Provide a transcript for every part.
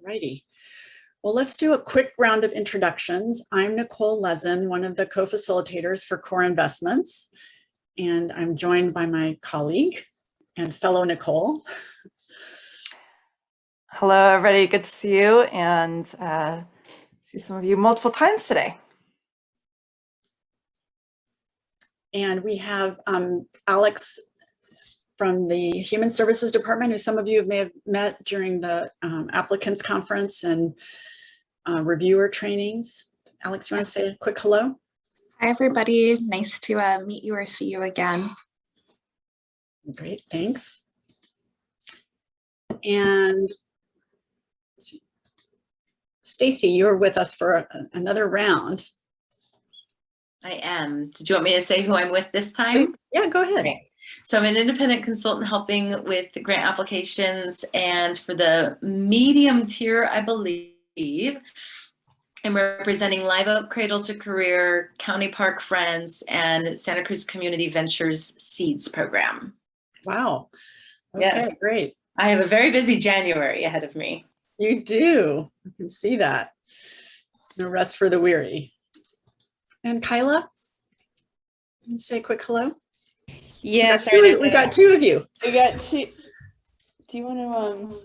Righty. Well, let's do a quick round of introductions. I'm Nicole Lezen, one of the co-facilitators for Core Investments, and I'm joined by my colleague and fellow Nicole. Hello, everybody. Good to see you and uh, see some of you multiple times today. And we have um, Alex from the Human Services Department, who some of you may have met during the um, applicants conference and uh, reviewer trainings. Alex, you want to say a quick hello? Hi, everybody. Nice to uh, meet you or see you again. Great, thanks. And Stacy, you're with us for a, another round. I am. Did you want me to say who I'm with this time? Yeah, go ahead. Okay. So I'm an independent consultant helping with grant applications and for the medium tier, I believe, I'm representing Live Oak Cradle to Career, County Park Friends, and Santa Cruz Community Ventures Seeds Program. Wow. Okay, Yes. great. I have a very busy January ahead of me. You do. I can see that. No rest for the weary. And Kyla? Say a quick hello. Yeah, We sorry. got two- We got two of you. We got two. Do you want to um?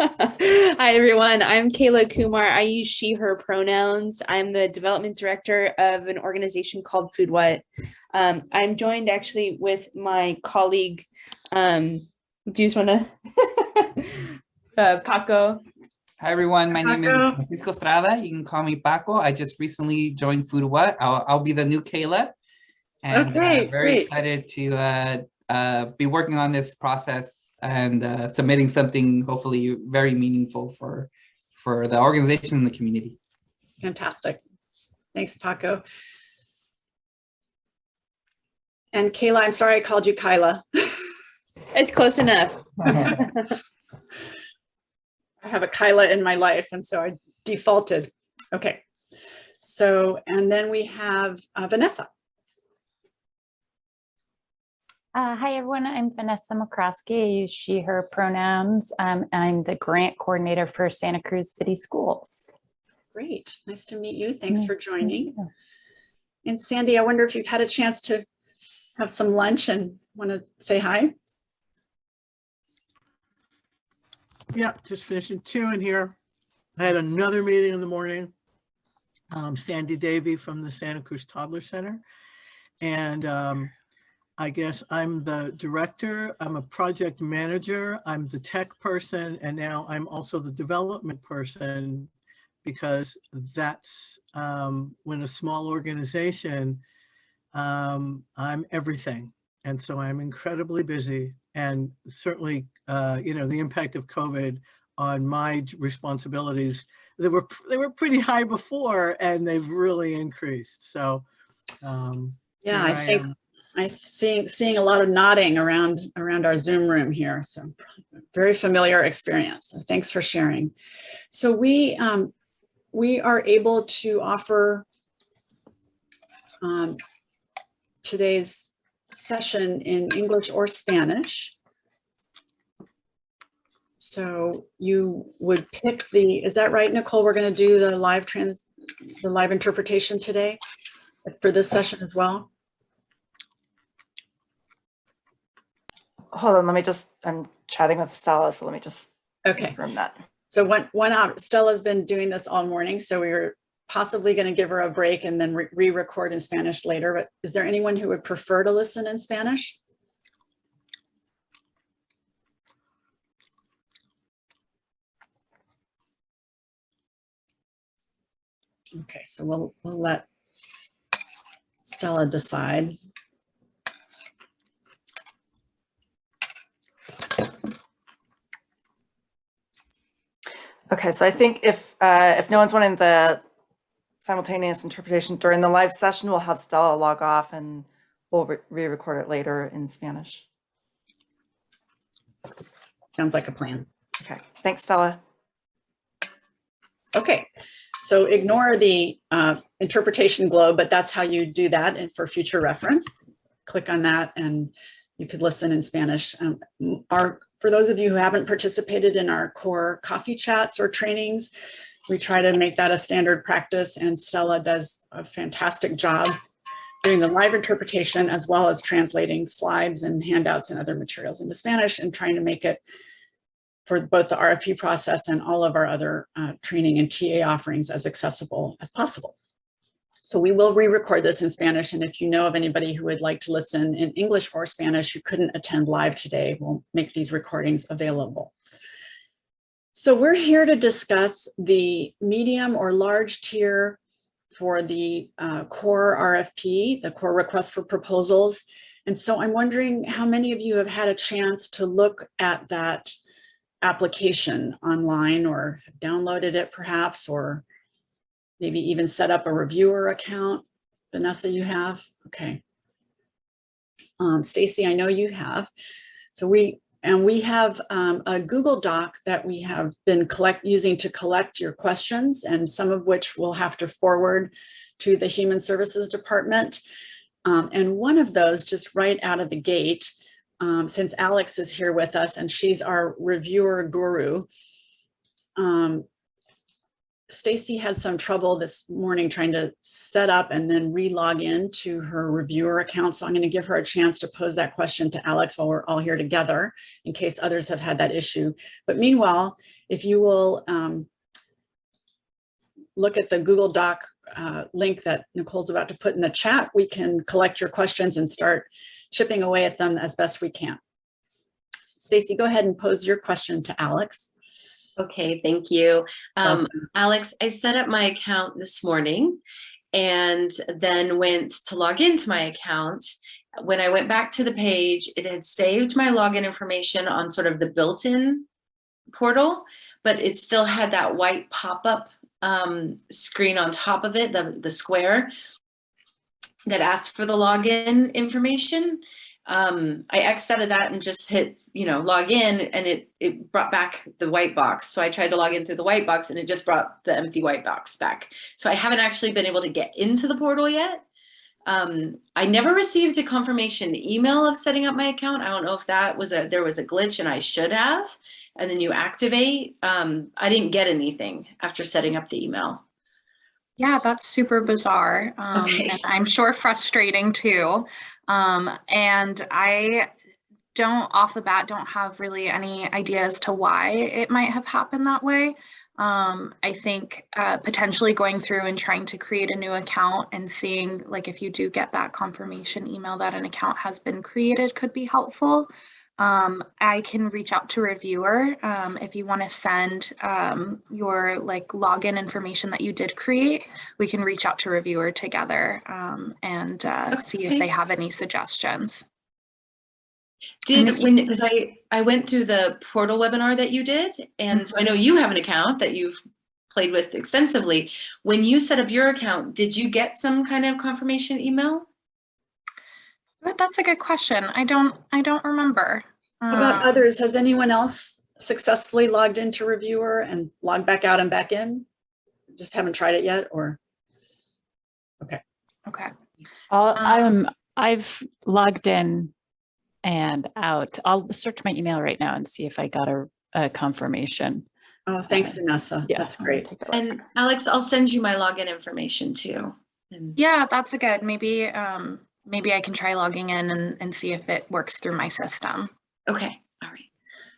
Hi everyone, I'm Kayla Kumar. I use she, her pronouns. I'm the development director of an organization called Food What. Um, I'm joined actually with my colleague. Um, do you just want to? uh, Paco. Hi everyone, my name is Francisco Estrada. You can call me Paco. I just recently joined Food What. I'll, I'll be the new Kayla. And uh, very great. excited to uh, uh, be working on this process and uh, submitting something hopefully very meaningful for, for the organization and the community. Fantastic. Thanks, Paco. And Kayla, I'm sorry I called you Kyla. It's close enough. I have a Kyla in my life, and so I defaulted. Okay. So, and then we have uh, Vanessa. Uh, hi, everyone. I'm Vanessa McCroskey. I use she, her pronouns. Um, I'm the grant coordinator for Santa Cruz City Schools. Great. Nice to meet you. Thanks for Nice to meet joining. And Sandy, I wonder if you've had a chance to have some lunch and want to say hi? Yep, just finishing two in here. I had another meeting in the morning. Um, Sandy Davy from the Santa Cruz Toddler Center. And um, I guess I'm the director, I'm a project manager, I'm the tech person, and now I'm also the development person because that's um, when a small organization, um, I'm everything. And so I'm incredibly busy and certainly, uh, you know, the impact of COVID on my responsibilities, they were, they were pretty high before and they've really increased. So, um, Yeah, here I think am. I'm seeing, seeing a lot of nodding around, around our Zoom room here. So very familiar experience. So thanks for sharing. So we, um, we are able to offer um, today's session in English or Spanish. So you would pick the, is that right, Nicole? We're going to do the live trans, the live interpretation today for this session as well? Hold on, let me just, I'm chatting with Stella, so let me just Okay. confirm that. So one, one out, Stella's been doing this all morning, so we were possibly going to give her a break and then re- re-record in Spanish later, but is there anyone who would prefer to listen in Spanish? Okay, so we'll, we'll let Stella decide. Okay, so I think if, uh, if no one's wanting the simultaneous interpretation during the live session, we'll have Stella log off and we'll re- re-record it later in Spanish. Sounds like a plan. Okay, thanks, Stella. Okay, so ignore the uh, interpretation globe, but that's how you do that and for future reference. Click on that and you could listen in Spanish. Um, Our for those of you who haven't participated in our core coffee chats or trainings, we try to make that a standard practice and Stella does a fantastic job doing the live interpretation as well as translating slides and handouts and other materials into Spanish and trying to make it for both the RFP process and all of our other uh, training and TA offerings as accessible as possible. So we will re-record this in Spanish. And if you know of anybody who would like to listen in English or Spanish who couldn't attend live today, we'll make these recordings available. So we're here to discuss the medium or large tier for the uh, core RFP, the core request for proposals. And so I'm wondering how many of you have had a chance to look at that application online or downloaded it perhaps, or maybe even set up a reviewer account. Vanessa, you have? Okay. Um, Stacy, I know you have. So we, and we have um, a Google Doc that we have been collect using to collect your questions and some of which we'll have to forward to the Human Services Department. Um, and one of those just right out of the gate, um, since Alex is here with us and she's our reviewer guru, um, Stacy had some trouble this morning trying to set up and then re-log in to her reviewer account. So I'm going to give her a chance to pose that question to Alex while we're all here together in case others have had that issue. But meanwhile, if you will um, look at the Google Doc uh, link that Nicole's about to put in the chat, we can collect your questions and start chipping away at them as best we can. Stacy, go ahead and pose your question to Alex. Okay, thank you. Um, Alex, I set up my account this morning and then went to log into my account. When I went back to the page, it had saved my login information on sort of the built-in portal, but it still had that white pop-up um, screen on top of it, the, the square that asked for the login information. Um, I X'd out of that and just hit, you know, log in and it, it brought back the white box. So I tried to log in through the white box and it just brought the empty white box back. So I haven't actually been able to get into the portal yet. Um, I never received a confirmation email of setting up my account. I don't know if that was a, there was a glitch and I should have, and then you activate. Um, I didn't get anything after setting up the email. Yeah, that's super bizarre. Um, Okay. and I'm sure frustrating too. Um, and I don't off the bat don't have really any idea as to why it might have happened that way. Um, I think uh, potentially going through and trying to create a new account and seeing like if you do get that confirmation email that an account has been created could be helpful. Um, I can reach out to reviewer um, if you want to send um, your like login information that you did create. We can reach out to reviewer together um, and uh, see if they have any suggestions. Did when because I I went through the portal webinar that you did, and so I know you have an account that you've played with extensively. When you set up your account, did you get some kind of confirmation email? But that's a good question. I don't I don't remember. How about Um, others? Has anyone else successfully logged into reviewer and logged back out and back in? Just haven't tried it yet or? Okay. I'll, Um, I'm, I've logged in and out. I'll search my email right now and see if I got a, a confirmation. Oh, thanks Vanessa. Yeah. That's great. take a look. And Alex, I'll send you my login information too. And Yeah, that's a good. Maybe um, maybe I can try logging in and, and see if it works through my system. okay, all right.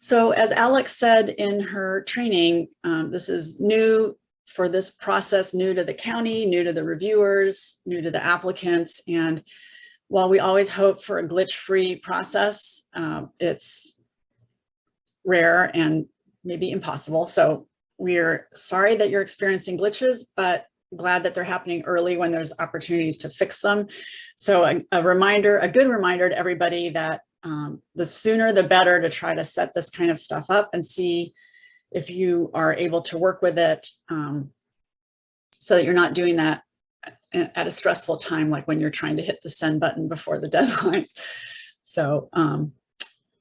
So as Alex said in her training, um, this is new for this process, new to the county, new to the reviewers, new to the applicants. And while we always hope for a glitch-free process, um, it's rare and maybe impossible. So we're sorry that you're experiencing glitches, but glad that they're happening early when there's opportunities to fix them. So a, a reminder, a good reminder to everybody that um, the sooner the better to try to set this kind of stuff up and see if you are able to work with it um, so that you're not doing that at a stressful time, like when you're trying to hit the send button before the deadline. So, um,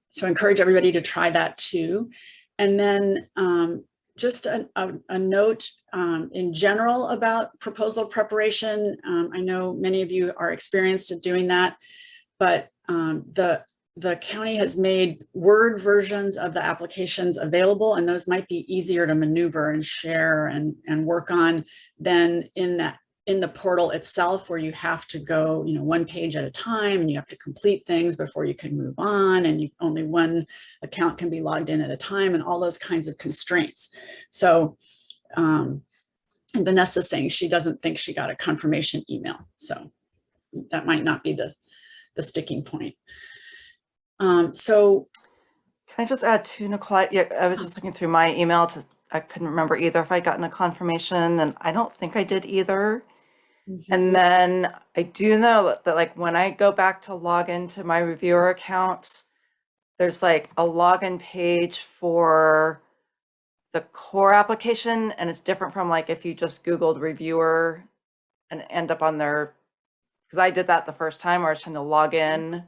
so encourage everybody to try that too. And then um, just a, a, a note um, in general about proposal preparation. Um, I know many of you are experienced at doing that, but um, the the county has made Word versions of the applications available, and those might be easier to maneuver and share and, and work on than in that, in the portal itself, where you have to go, you know, one page at a time, and you have to complete things before you can move on, and you, only one account can be logged in at a time, and all those kinds of constraints. So, um, and Vanessa's saying she doesn't think she got a confirmation email, so that might not be the, the sticking point. Um, so, Can I just add to Nicole? Yeah, I was just looking through my email to, I couldn't remember either if I'd gotten a confirmation and I don't think I did either. And mm-hmm. then I do know that- that like when I go back to log into my reviewer account, there's like a login page for the core application and it's different from like if you just Googled reviewer and end up on their, because I did that the first time where I was trying to log in mm-hmm.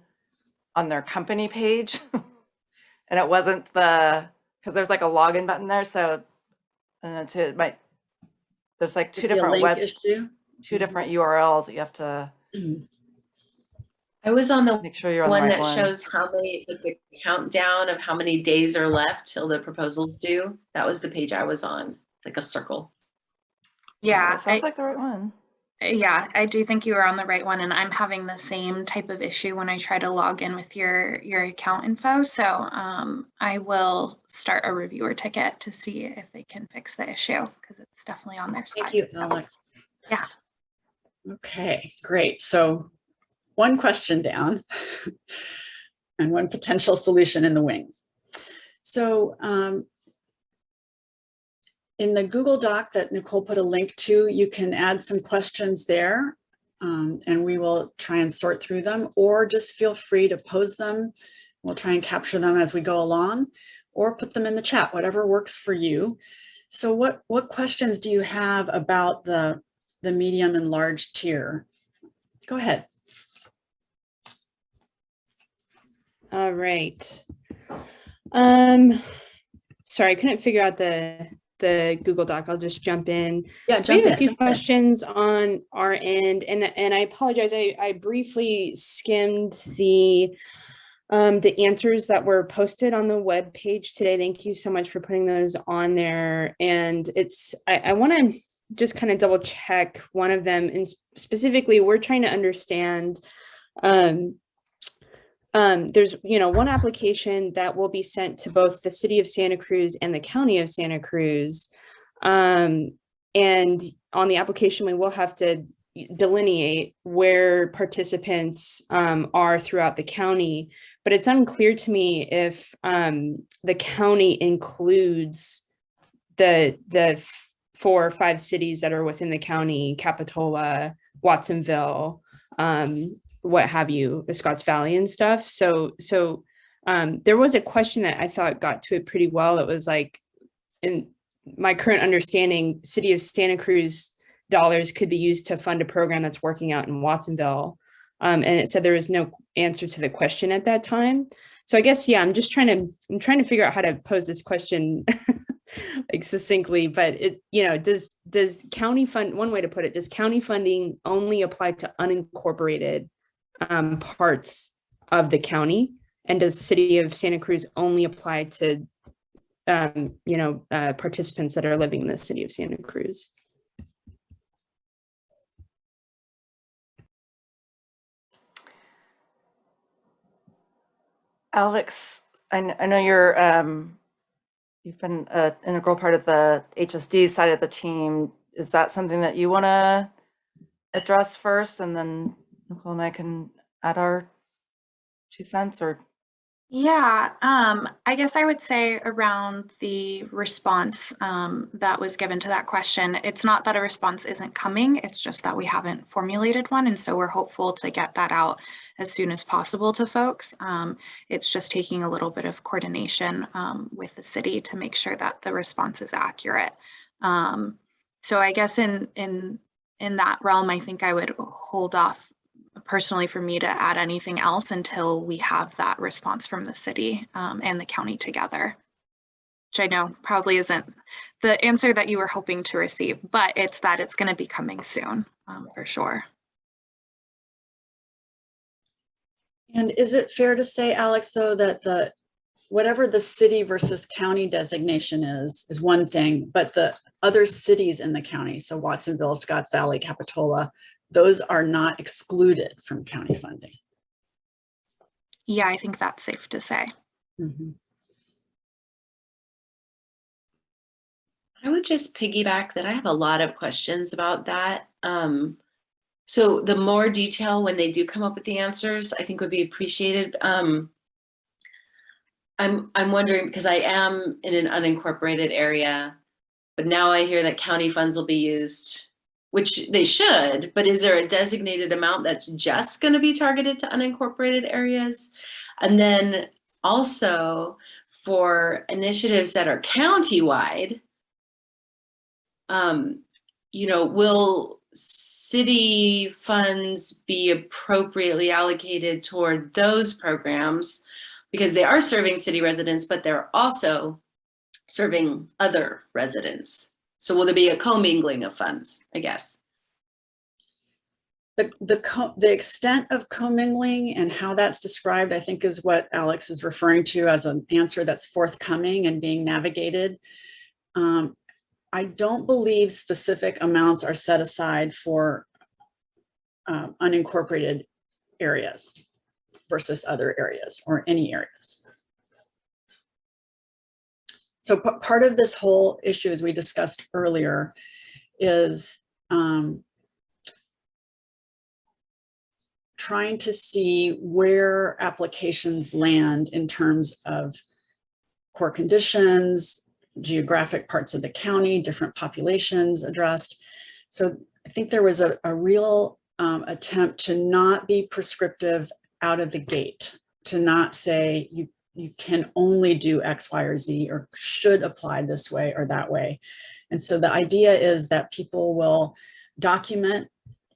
on their company page. and it wasn't the, because there's like a login button there. So, and to my, there's like two could be a different link web, issue. Two different URLs that you have to I was on the make sure you're on the one right that one. shows how many, like the countdown of how many days are left till the proposals due. That was the page I was on, It's like a circle. Yeah, That sounds I- like the right one. Yeah, I do think you are on the right one and I'm having the same type of issue when I try to log in with your, your account info. So um, I will start a reviewer ticket to see if they can fix the issue because it's definitely on their side. Thank you. Alex. Yeah. Okay, great. So one question down and one potential solution in the wings. So um, in the Google Doc that Nicole put a link to, you can add some questions there um, and we will try and sort through them or just feel free to pose them. We'll try and capture them as we go along or put them in the chat, whatever works for you. So what, what questions do you have about the, the medium and large tier? Go ahead. All right. Um, sorry, I couldn't figure out the the Google Doc. I'll just jump in. Yeah, jump We have in. a few jump in. questions on our end, and and I apologize. I I briefly skimmed the um the answers that were posted on the web page today. Thank you so much for putting those on there. And it's I, I want to just kind of double check one of them, and specifically, we're trying to understand. Um, um, there's, you know, one application that will be sent to both the city of Santa Cruz and the county of Santa Cruz. Um, and on the application, we will have to delineate where participants um, are throughout the county. But it's unclear to me if um, the county includes the the four or five cities that are within the county, Capitola, Watsonville, um, what have you, the Scotts Valley and stuff. So, so um, there was a question that I thought got to it pretty well. It was like, in my current understanding, City of Santa Cruz dollars could be used to fund a program that's working out in Watsonville. Um, and it said there was no answer to the question at that time. So I guess, yeah, I'm just trying to, I'm trying to figure out how to pose this question like succinctly, but it, you know, does, does county fund, one way to put it, does county funding only apply to unincorporated um, parts of the county? And does city of Santa Cruz only apply to, um, you know, uh, participants that are living in the city of Santa Cruz? Alex, I, I know you're, um, you've been uh, an integral part of the HSD side of the team. Is that something that you want to address first and then Nicole and I can add our two cents or? Yeah, um, I guess I would say around the response um, that was given to that question, it's not that a response isn't coming, it's just that we haven't formulated one. And so we're hopeful to get that out as soon as possible to folks. Um, it's just taking a little bit of coordination um, with the city to make sure that the response is accurate. Um, so I guess in in in that realm, I think I would hold off personally for me to add anything else until we have that response from the city um, and the county together. Which I know probably isn't the answer that you were hoping to receive, but it's that it's going to be coming soon um, for sure. And is it fair to say, Alex, though, that the, whatever the city versus county designation is, is one thing, but the other cities in the county, so Watsonville, Scotts Valley, Capitola, those are not excluded from county funding. Yeah, I think that's safe to say. Mhm. I would just piggyback that I have a lot of questions about that. Um, so the more detail when they do come up with the answers, I think would be appreciated. Um, I'm I'm wondering because I am in an unincorporated area, but now I hear that county funds will be used, which they should. But is there a designated amount that's just going to be targeted to unincorporated areas? And then also for initiatives that are countywide, um, you know, will city funds be appropriately allocated toward those programs? Because they are serving city residents, but they're also serving other residents. So will there be a commingling of funds, I guess? The, the, the extent of commingling and how that's described, I think is what Alex is referring to as an answer that's forthcoming and being navigated. Um, I don't believe specific amounts are set aside for um, unincorporated areas versus other areas or any areas. So part of this whole issue, as we discussed earlier, is um, trying to see where applications land in terms of core conditions, geographic parts of the county, different populations addressed. So I think there was a, a real um, attempt to not be prescriptive out of the gate, to not say you, you can only do X, Y, or Z, or should apply this way or that way. And so the idea is that people will document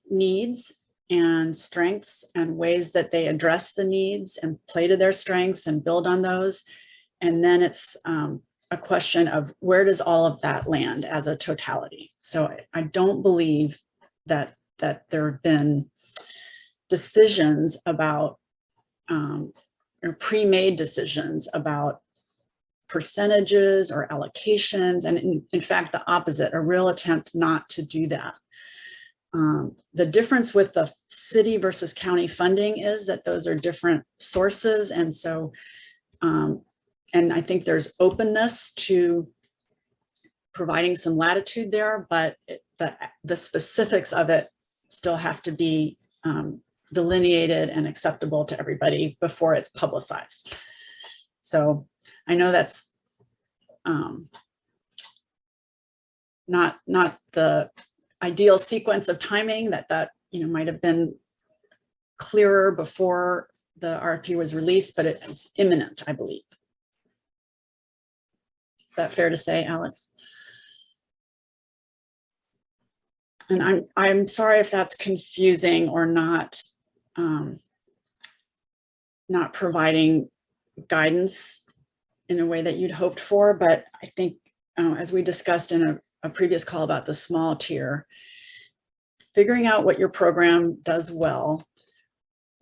needs and strengths and ways that they address the needs and play to their strengths and build on those. And then it's um, a question of where does all of that land as a totality? So I- don't believe that that there have been decisions about um, or pre-made decisions about percentages or allocations, and in, in fact, the opposite, a real attempt not to do that. Um, the difference with the city versus county funding is that those are different sources, and so um, and I think there's openness to providing some latitude there, but it- the, the specifics of it still have to be um, delineated and acceptable to everybody before it's publicized. So I know that's um, not, not the ideal sequence of timing that that, you know, might have been clearer before the RFP was released, but it- it's imminent, I believe. Is that fair to say, Alex? And I'm, I'm sorry if that's confusing or not, um, not providing guidance in a way that you'd hoped for, but I think, uh, as we discussed in a, a previous call about the small tier, figuring out what your program does well,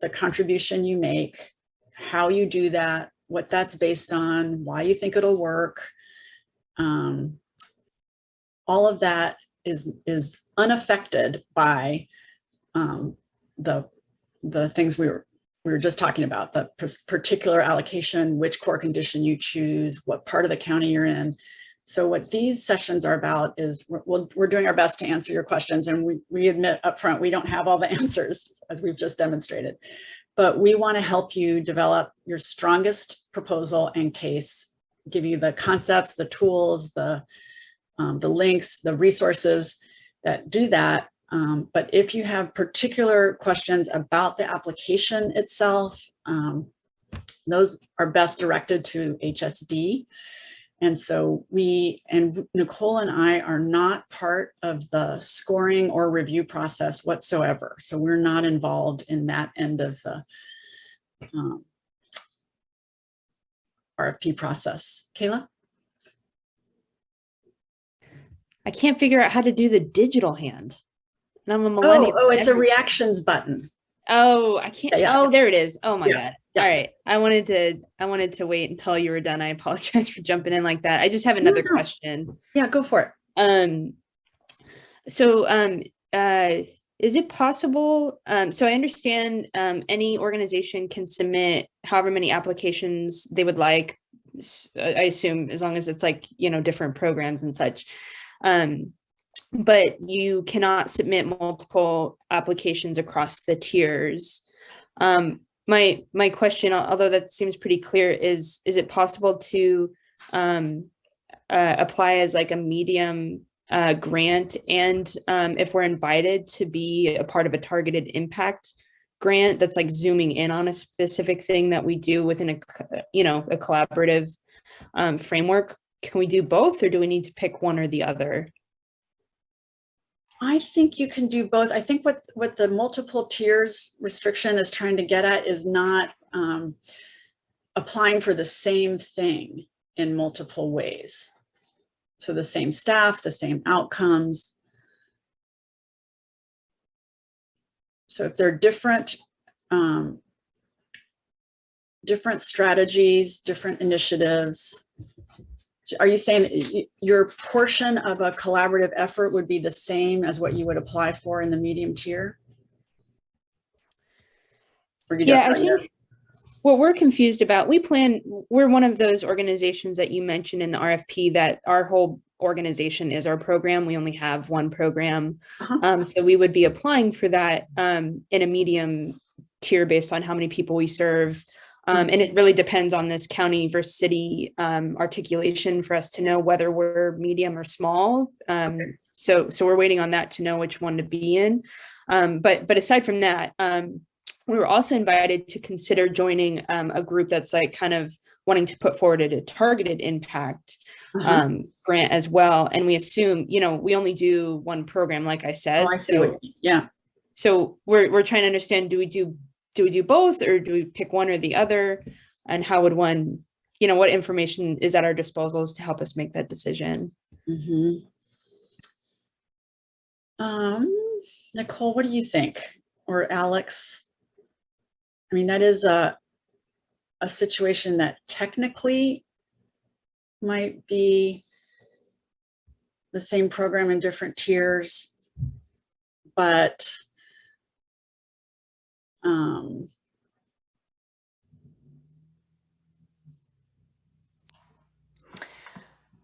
the contribution you make, how you do that, what that's based on, why you think it'll work, um, all of that is is unaffected by um, the the things we were we were just talking about the particular allocation, which core condition you choose, what part of the county you're in. So what these sessions are about is we're, we're doing our best to answer your questions and we, we admit upfront we don't have all the answers as we've just demonstrated. But we want to help you develop your strongest proposal and case give you the concepts, the tools, the, um, the links, the resources that do that. Um, but if you have particular questions about the application itself, um, those are best directed to HSD. And so we, and Nicole and I are not part of the scoring or review process whatsoever. So we're not involved in that end of the um, RFP process. Kayla? I can't figure out how to do the digital hand. And I'm a Oh, millennial. oh, it's a reactions button. Oh, I can't. Yeah, yeah. Oh, there it is. Oh my Yeah, god. All right. I wanted to. I wanted to wait until you were done. I apologize for jumping in like that. I just have another no. question. Yeah, go for it. Um. So, um, uh, is it possible? Um, so I understand. Um, any organization can submit however many applications they would like. I assume as long as it's like you know different programs and such. Um, but you cannot submit multiple applications across the tiers. Um, my my question, although that seems pretty clear, is is it possible to um, uh, apply as like a medium uh, grant, and um, if we're invited to be a part of a targeted impact grant that's like zooming in on a specific thing that we do within a you know a collaborative um, framework, can we do both, or do we need to pick one or the other? I think you can do both. I think what, what the multiple tiers restriction is trying to get at is not um, applying for the same thing in multiple ways. So the same staff, the same outcomes. So if they're different, um, different strategies, different initiatives, are you saying your portion of a collaborative effort would be the same as what you would apply for in the medium tier? Or you don't Yeah, I yet? think what we're confused about, we plan, we're one of those organizations that you mentioned in the RFP that our whole organization is our program. We only have one program. Uh-huh. Um, so we would be applying for that um, in a medium tier based on how many people we serve. Um, and it really depends on this county versus city um, articulation for us to know whether we're medium or small. Um, so, so we're waiting on that to know which one to be in. Um, but, but aside from that, um, we were also invited to consider joining um, a group that's like kind of wanting to put forward a targeted impact Uh-huh. um, grant as well. And we assume, you know, we only do one program, like I said. Oh, I see so, yeah, so we're we're trying to understand: do we do do we do both, or do we pick one or the other? And how would one, you know, what information is at our disposals to help us make that decision? Mhm. Um, Nicole, what do you think? Or Alex? I mean, that is a, a situation that technically might be the same program in different tiers, but um,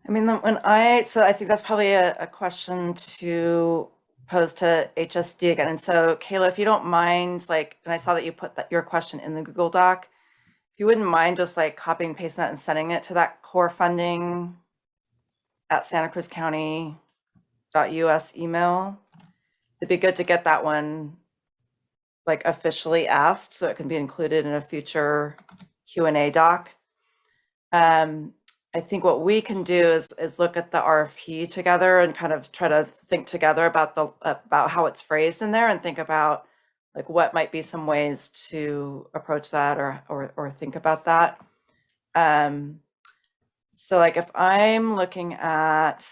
I mean, when I, so I think that's probably a, a question to pose to HSD again. And so Kayla, if you don't mind, like, and I saw that you put that, your question in the Google Doc. If you wouldn't mind just like copying, pasting that and sending it to that core funding at Santa Cruz County US email. It'd be good to get that one like officially asked so it can be included in a future Q and A doc. Um, I think what we can do is is look at the RFP together and kind of try to think together about the about how it's phrased in there and think about like what might be some ways to approach that or or or think about that. Um, so like if I'm looking at,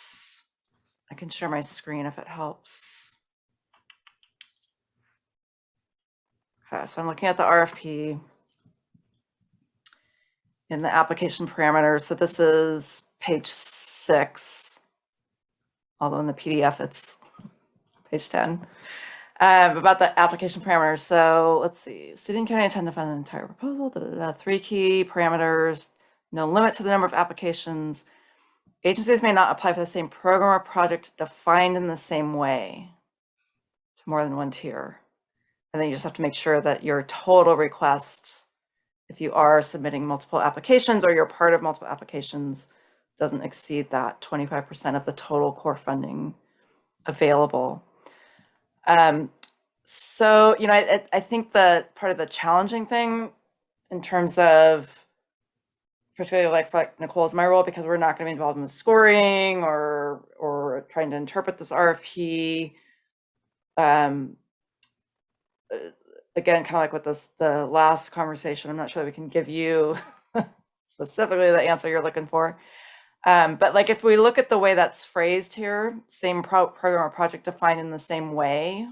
I can share my screen if it helps. So I'm looking at the RFP in the application parameters. So this is page six, although in the PDF it's page 10. Um, about the application parameters. So let's see, city and county intend to fund the entire proposal, da, da, da, three key parameters, no limit to the number of applications. Agencies may not apply for the same program or project defined in the same way to more than one tier. And then you just have to make sure that your total request if you are submitting multiple applications or you're part of multiple applications, doesn't exceed that 25% of the total core funding available. Um, so, you know, I, I- think the part of the challenging thing in terms of, particularly like for like Nicole's my role, because we're not going to be involved in the scoring or or trying to interpret this RFP. Um, again, kind of like with this the last conversation, I'm not sure that we can give you specifically the answer you're looking for. Um, but like if we look at the way that's phrased here, same pro- program or project defined in the same way,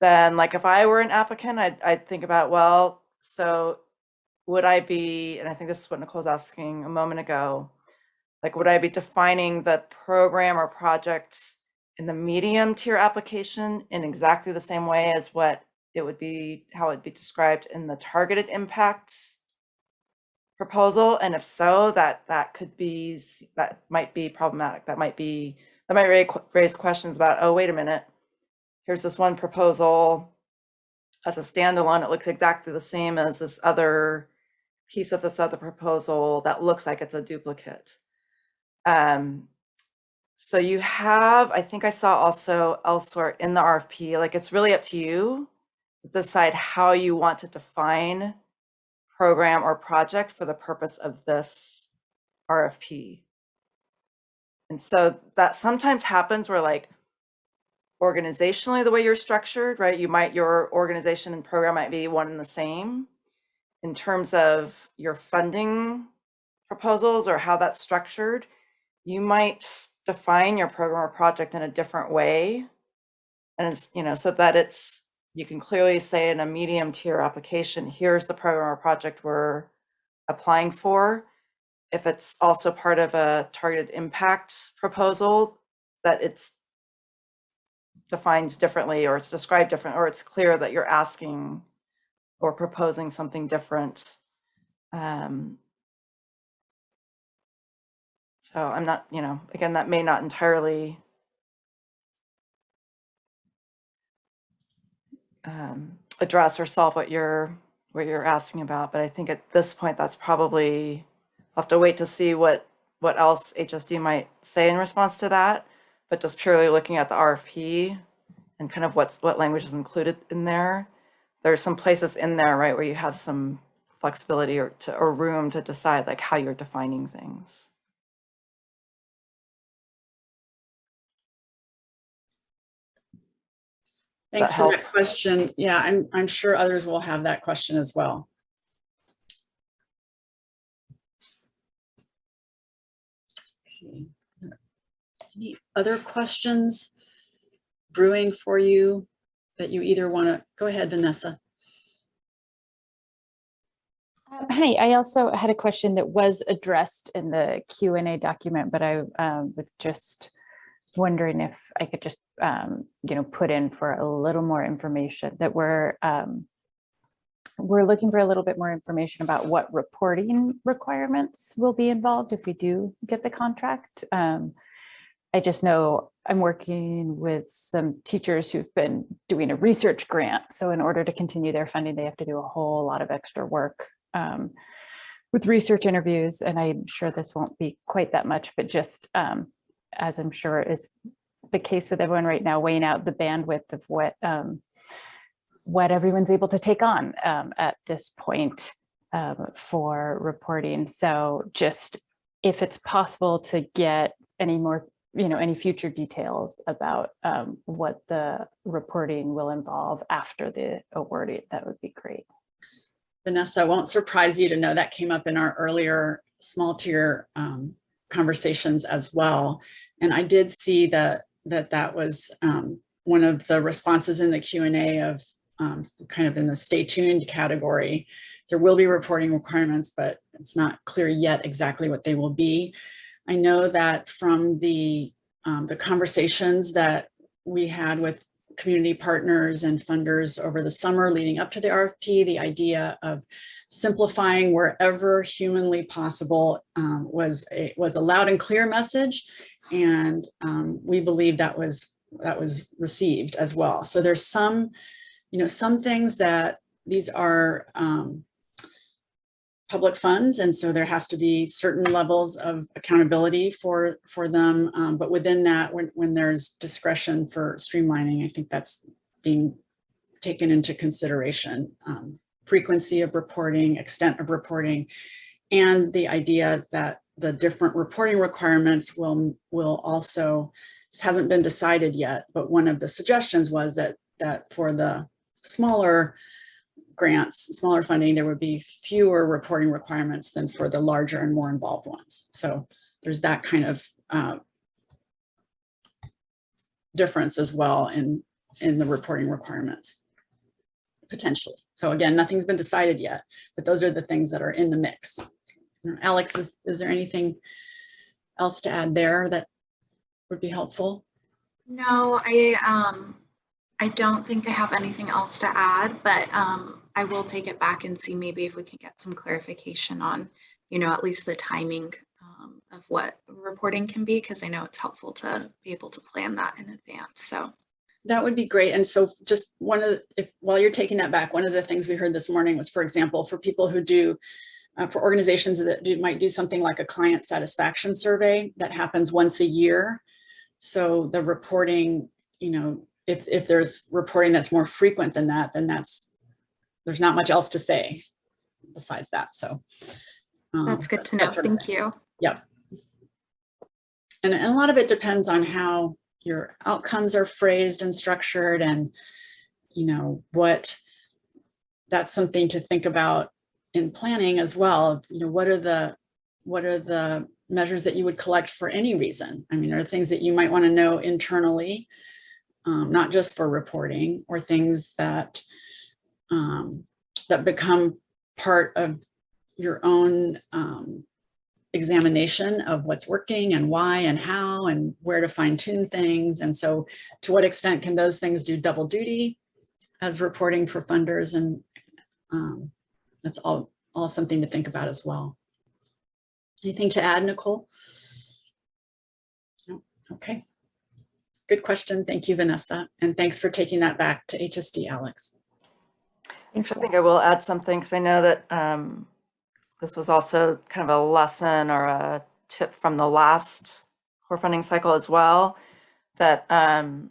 then like if I were an applicant, I'd, I'd think about, well, so would I be, and I think this is what Nicole was asking a moment ago, like would I be defining the program or project in the medium tier application in exactly the same way as what it would be, how it'd be described in the targeted impact proposal? And if so, that, that could be, that might be problematic. That might be, that might raise, questions about, oh, wait a minute. Here's this one proposal as a standalone. It looks exactly the same as this other piece of this other proposal that looks like it's a duplicate. Um, so you have, I think I saw also elsewhere in the RFP, like it's really up to you to decide how you want to define program or project for the purpose of this RFP. And so that sometimes happens where like organizationally, the way you're structured, right? You might, your organization and program might be one and the same. In terms of your funding proposals or how that's structured, you might define your program or project in a different way. And it's, you know, so that it's, you can clearly say in a medium tier application, here's the program or project we're applying for. If it's also part of a targeted impact proposal, that it's defined differently or it's described different, or it's clear that you're asking or proposing something different. Um, so I'm not, you know, again, that may not entirely um, address or solve what you're what you're asking about, but I think at this point that's probably I'll have to wait to see what what else HSD might say in response to that. But just purely looking at the RFP and kind of what's what language is included in there, there's some places in there, right, where you have some flexibility or to or room to decide like how you're defining things. Thanks that for that question. Yeah, I'm, I'm sure others will have that question as well. Okay. Any other questions brewing for you that you either want to, go ahead, Vanessa. Um, Hi, I also had a question that was addressed in the Q and A document, but I um, was just wondering if I could just, um, you know, put in for a little more information that we're, um, we're looking for a little bit more information about what reporting requirements will be involved if we do get the contract. Um, I just know I'm working with some teachers who've been doing a research grant. So in order to continue their funding, they have to do a whole lot of extra work um, with research interviews. And I'm sure this won't be quite that much, but just um, as I'm sure is the case with everyone right now, weighing out the bandwidth of what um, what everyone's able to take on um, at this point um, for reporting. So just if it's possible to get any more, you know, any future details about um, what the reporting will involve after the awarding, that would be great. Vanessa, won't surprise you to know that came up in our earlier small tier um, conversations as well. And I did see that that that was um, one of the responses in the Q and A of um, kind of in the stay tuned category. There will be reporting requirements, but it's not clear yet exactly what they will be. I know that from the um, the conversations that we had with community partners and funders over the summer leading up to the RFP, the idea of simplifying wherever humanly possible um, was a was a loud and clear message. And um, we believe that was that was received as well. So there's some, you know, some things that these are um, public funds. And so there has to be certain levels of accountability for, for them. Um, but within that, when, when there's discretion for streamlining, I think that's being taken into consideration. Um, frequency of reporting, extent of reporting, and the idea that the different reporting requirements will, will also, this hasn't been decided yet, but one of the suggestions was that, that for the smaller grants, smaller funding, there would be fewer reporting requirements than for the larger and more involved ones. So there's that kind of uh, difference as well in, in the reporting requirements. Potentially. So again, nothing's been decided yet, but those are the things that are in the mix. Alex, is, is there anything else to add there that would be helpful? No, I, um, I don't think I have anything else to add, but, um, I will take it back and see maybe if we can get some clarification on, you know, at least the timing, um, of what reporting can be, because I know it's helpful to be able to plan that in advance, so. That would be great. And so just one of, the if, while you're taking that back, one of the things we heard this morning was, for example, for people who do, uh, for organizations that do, might do something like a client satisfaction survey that happens once a year. So the reporting, you know, if, if there's reporting that's more frequent than that, then that's, there's not much else to say besides that. So. um, That's good to know. that's sort of- Thank you. Yep. And, and a lot of it depends on how your outcomes are phrased and structured and, you know, what, that's something to think about in planning as well. You know, what are the, what are the measures that you would collect for any reason? I mean, are things that you might want to know internally, um, not just for reporting or things that, um, that become part of your own, um, examination of what's working and why and how and where to fine tune things. And so to what extent can those things do double duty as reporting for funders? And um, that's all, all something to think about as well. Anything to add, Nicole? No, okay. Good question. Thank you, Vanessa. And thanks for taking that back to HSD, Alex. I think I will add something because I know that um, this was also kind of a lesson or a tip from the last core funding cycle as well, that um,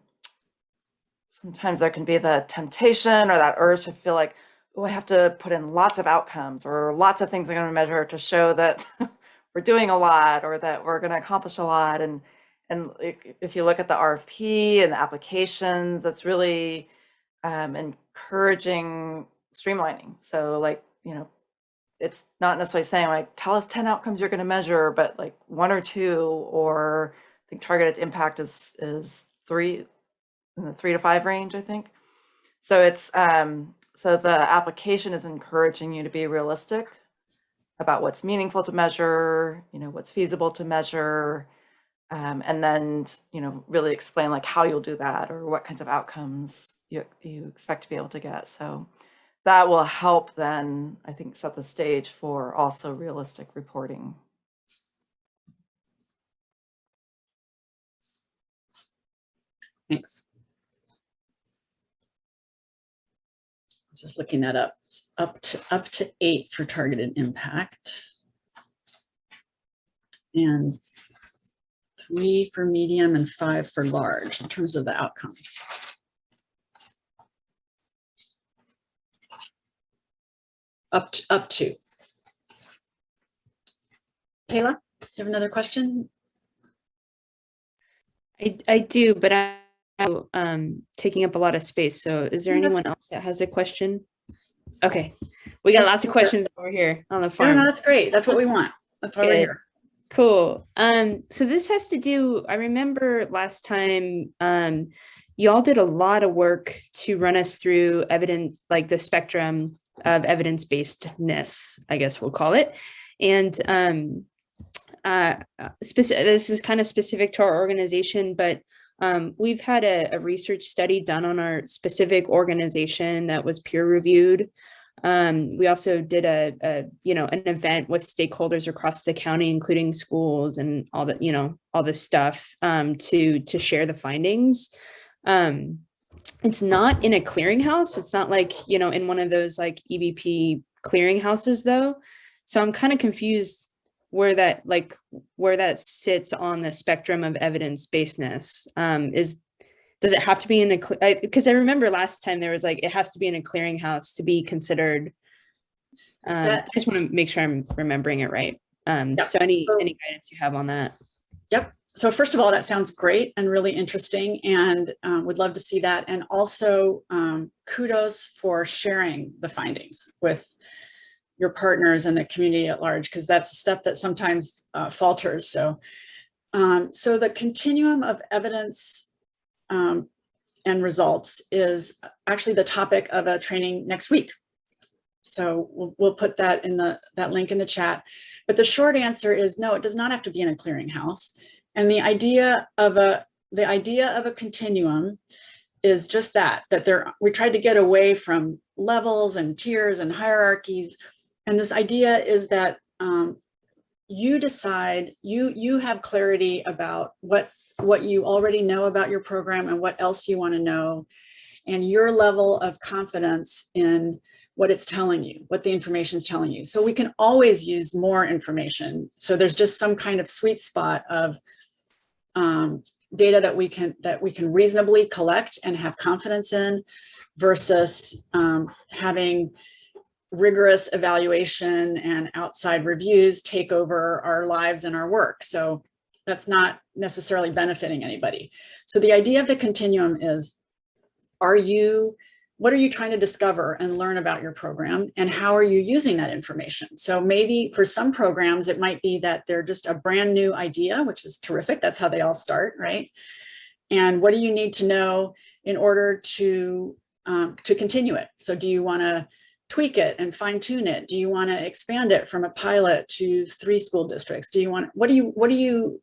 sometimes there can be the temptation or that urge to feel like, oh, I have to put in lots of outcomes or lots of things I'm going to measure to show that we're doing a lot or that we're going to accomplish a lot. And and if you look at the RFP and the applications, it's really um, encouraging streamlining. So like, you know, it's not necessarily saying like, tell us 10 outcomes you're going to measure, but like one or two, or I think targeted impact is, is three, in the three to five range, I think. So it's, um, so the application is encouraging you to be realistic about what's meaningful to measure, you know, what's feasible to measure, um, and then, you know, really explain like how you'll do that or what kinds of outcomes you, you expect to be able to get. So that will help then, I think, set the stage for also realistic reporting. Thanks. I was just looking that up, It's up to up to eight for targeted impact. And three for medium and five for large in terms of the outcomes. Up to, up to. Kayla, do you have another question? I, I do, but I'm um, taking up a lot of space. So is there anyone else that has a question? Okay, we got lots of questions over here on the No, farm. no, that's great. That's what we want. That's why we're here. Cool. Um, so this has to do, I remember last time, um, y'all did a lot of work to run us through evidence, like the spectrum of evidence-basedness, I guess we'll call it. And um, uh, this is kind of specific to our organization, but um, we've had a, a research study done on our specific organization that was peer reviewed. Um, we also did a, a, you know, an event with stakeholders across the county, including schools and all the, you know, all this stuff um, to to share the findings. Um, it's not in a clearinghouse. It's not like, you know, in one of those like EBP clearinghouses though. So I'm kind of confused where that like where that sits on the spectrum of evidence basedness. Um, is does it have to be in the because I, remember last time there was like it has to be in a clearinghouse to be considered um, That- i just want to make sure i'm remembering it right um, Yep. so any So- any guidance you have on that Yep. So first of all, that sounds great and really interesting and um, would love to see that. And also um, kudos for sharing the findings with your partners and the community at large, because that's stuff that sometimes uh, falters. So, um, so the continuum of evidence um, and results is actually the topic of a training next week. So we'll, we'll put that in the, that link in the chat. But the short answer is no, it does not have to be in a clearinghouse. And the idea of a, the idea of a continuum is just that, that there, we tried to get away from levels and tiers and hierarchies. And this idea is that um, you decide, you, you have clarity about what, what you already know about your program and what else you want to know. And your level of confidence in what it's telling you, what the information is telling you. So we can always use more information. So there's just some kind of sweet spot of um, data that we can that we can reasonably collect and have confidence in versus um, having rigorous evaluation and outside reviews take over our lives and our work. So that's not necessarily benefiting anybody. So the idea of the continuum is, are you, what are you trying to discover and learn about your program and how are you using that information? So maybe for some programs, it might be that they're just a brand new idea, which is terrific. That's how they all start, right? And what do you need to know in order to, um, to continue it? So do you wanna tweak it and fine tune it? Do you wanna expand it from a pilot to three school districts? Do you want, what do you, what do you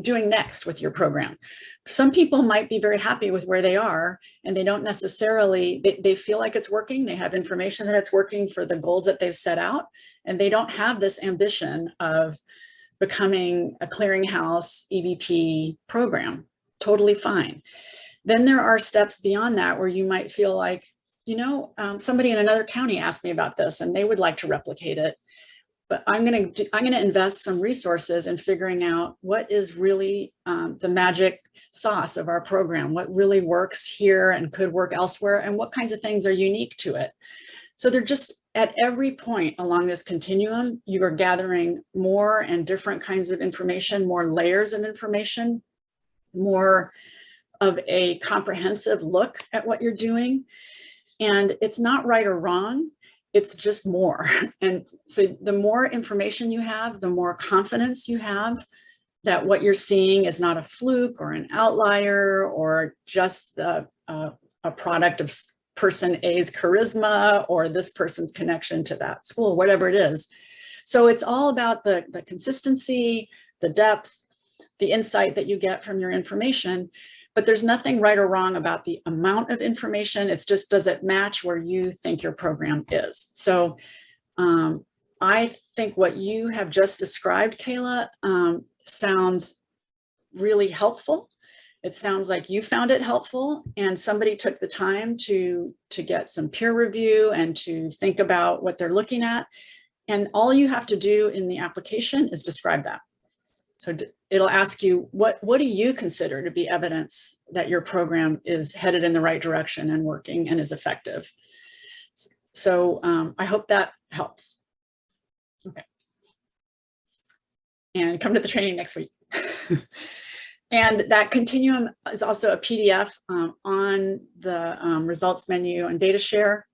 doing next with your program. Some people might be very happy with where they are and they don't necessarily, they, they feel like it's working. They have information that it's working for the goals that they've set out and they don't have this ambition of becoming a clearinghouse EBP program. Totally fine. Then there are steps beyond that where you might feel like, you know, um, somebody in another county asked me about this and they would like to replicate it but I'm going to I'm going to invest some resources in figuring out what is really um, the magic sauce of our program, what really works here and could work elsewhere, and what kinds of things are unique to it. So they're just at every point along this continuum, you are gathering more and different kinds of information, more layers of information, more of a comprehensive look at what you're doing. And it's not right or wrong it's just more. And so the more information you have, the more confidence you have that what you're seeing is not a fluke or an outlier or just a, a, uh, a product of person A's charisma or this person's connection to that school, whatever it is. So it's all about the, the consistency, the depth, the insight that you get from your information but there's nothing right or wrong about the amount of information. It's just, does it match where you think your program is? So um, I think what you have just described, Kayla, um, sounds really helpful. It sounds like you found it helpful and somebody took the time to, to get some peer review and to think about what they're looking at. And all you have to do in the application is describe that. So it'll ask you, what, what do you consider to be evidence that your program is headed in the right direction and working and is effective? So um, I hope that helps. Okay. And come to the training next week. and that continuum is also a PDF um, on the um, results menu and data share.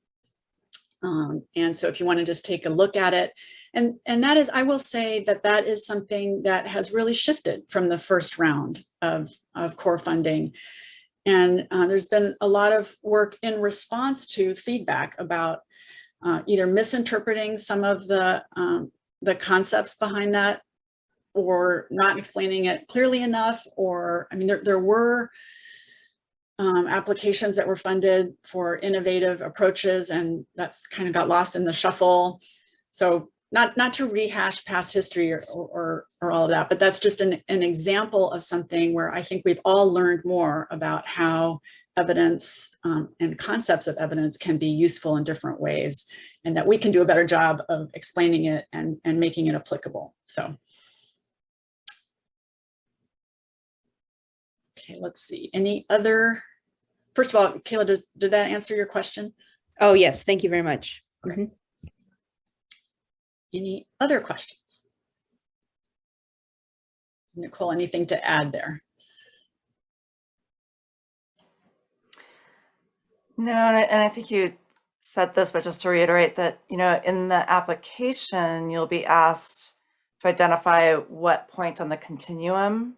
Um, and so if you want to just take a look at it, and, and that is, I will say that that is something that has really shifted from the first round of, of core funding. And uh, there's been a lot of work in response to feedback about uh, either misinterpreting some of the, um, the concepts behind that or not explaining it clearly enough, or, I mean, there, there were um, applications that were funded for innovative approaches and that's kind of got lost in the shuffle. So not, not to rehash past history or, or, or all of that, but that's just an, an example of something where I think we've all learned more about how evidence um, and concepts of evidence can be useful in different ways and that we can do a better job of explaining it and, and making it applicable. So. Okay, let's see. Any other, first of all, Kayla, does, did that answer your question? Oh, yes. Thank you very much. Okay. Mhm. Any other questions? Nicole, anything to add there? No, and I, and I think you said this, but just to reiterate that, you know, in the application, you'll be asked to identify what point on the continuum,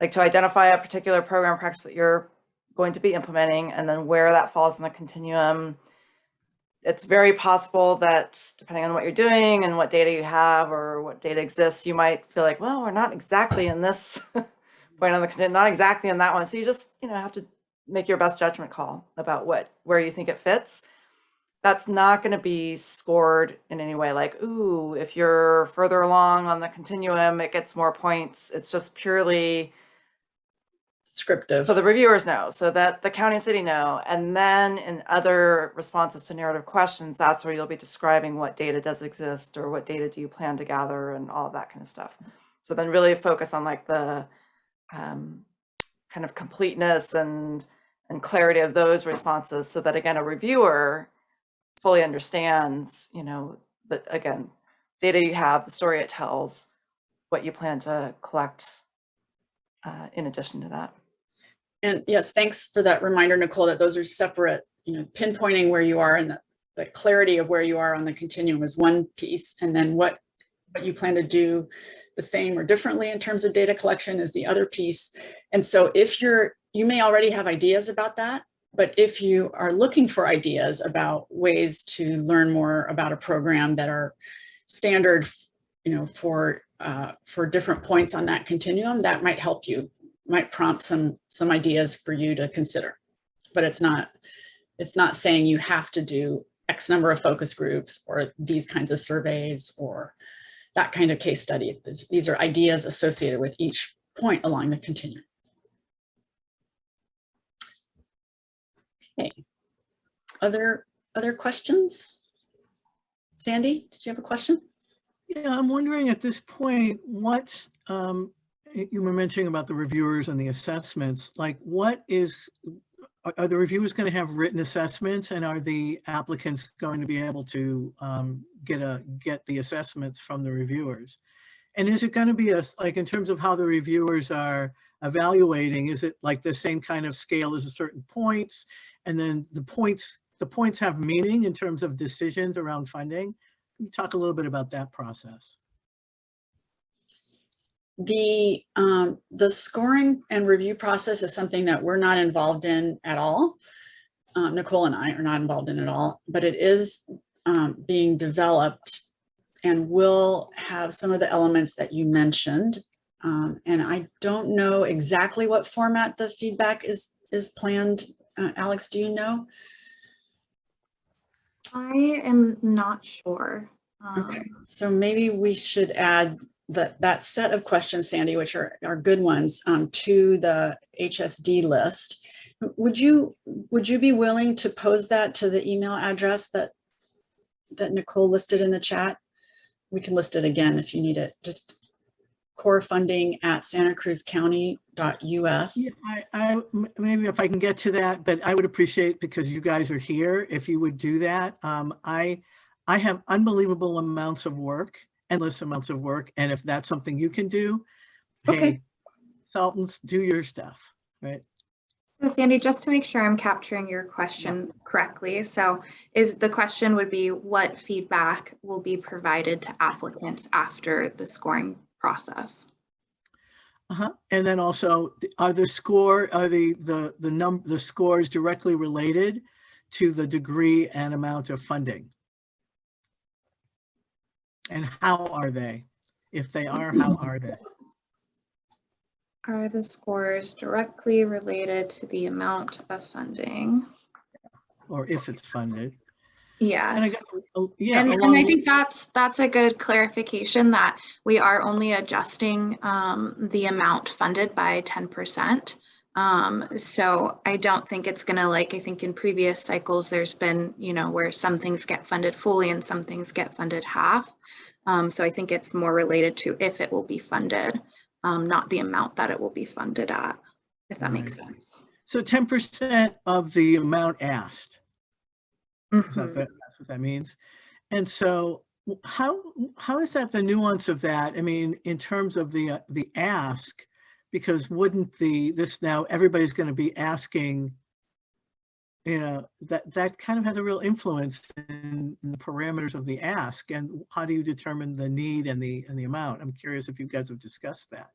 like to identify a particular program practice that you're going to be implementing and then where that falls in the continuum. It's very possible that depending on what you're doing and what data you have or what data exists, you might feel like, well, we're not exactly in this point on the continuum, not exactly in that one. So you just, you know, have to make your best judgment call about what where you think it fits. That's not going to be scored in any way like, ooh, if you're further along on the continuum, it gets more points. It's just purely Descriptive. so the reviewers know, so that the county and city know. And then in other responses to narrative questions, that's where you'll be describing what data does exist or what data do you plan to gather and all of that kind of stuff. So then really focus on like the um, kind of completeness and and clarity of those responses so that again, a reviewer fully understands, you know, that again, data you have, the story it tells, what you plan to collect uh, in addition to that. And yes, thanks for that reminder, Nicole, that those are separate, you know, pinpointing where you are and the, the clarity of where you are on the continuum is one piece. And then what, what you plan to do the same or differently in terms of data collection is the other piece. And so if you're, you may already have ideas about that, but if you are looking for ideas about ways to learn more about a program that are standard, you know, for uh, for different points on that continuum, that might help you might prompt some some ideas for you to consider but it's not it's not saying you have to do x number of focus groups or these kinds of surveys or that kind of case study. These, are ideas associated with each point along the continuum. Okay. Other other questions? Sandy did you have a question? Yeah, I'm wondering at this point, what's, um, you were mentioning about the reviewers and the assessments, like what is, are, the reviewers going to have written assessments and are the applicants going to be able to, um, get a, get the assessments from the reviewers? And is it going to be a, like in terms of how the reviewers are evaluating, is it like the same kind of scale as a certain points? And then the points, the points have meaning in terms of decisions around funding? Can you talk a little bit about that process? The, um, the scoring and review process is something that we're not involved in at all. Um, Nicole and I are not involved in at all, but it is, um, being developed and will have some of the elements that you mentioned. Um, and I don't know exactly what format the feedback is, is planned. Uh, Alex, do you know? I am not sure. Okay, Um, so maybe we should add that, that set of questions, Sandy, which are, are good ones, um, to the HSD list. Would you, would you be willing to pose that to the email address that, that Nicole listed in the chat? We can list it again if you need it, just core funding at santacruzcounty.us. Yeah, I, I, maybe if I can get to that, but I would appreciate, because you guys are here, if you would do that. Um, I, I have unbelievable amounts of work, endless amounts of work, and if that's something you can do, Okay. hey, Sultans, do your stuff, right? So Sandy, just to make sure I'm capturing your question correctly, so is the question would be what feedback will be provided to applicants after the scoring process? Uh-huh. And then also, are the score, are the, the, the num, the scores directly related to the degree and amount of funding? And how are they? If they are, how are they? Are the scores directly related to the amount of funding? Or if it's funded? And I guess, uh, yeah. And, and I think that's, that's a good clarification that we are only adjusting um, the amount funded by ten percent. Um, so I don't think it's gonna like, I think in previous cycles, there's been, you know, where some things get funded fully and some things get funded half. Um, so I think it's more related to if it will be funded, um, not the amount that it will be funded at, if that makes sense. So ten percent of the amount asked, is that, Mhm. the- that's what that means? And so how, how is that the nuance of that? I mean, in terms of the, uh, the ask, because wouldn't the, this now, everybody's going to be asking, you know, that, that kind of has a real influence in in the parameters of the ask and how do you determine the need and the, and the amount? I'm curious if you guys have discussed that.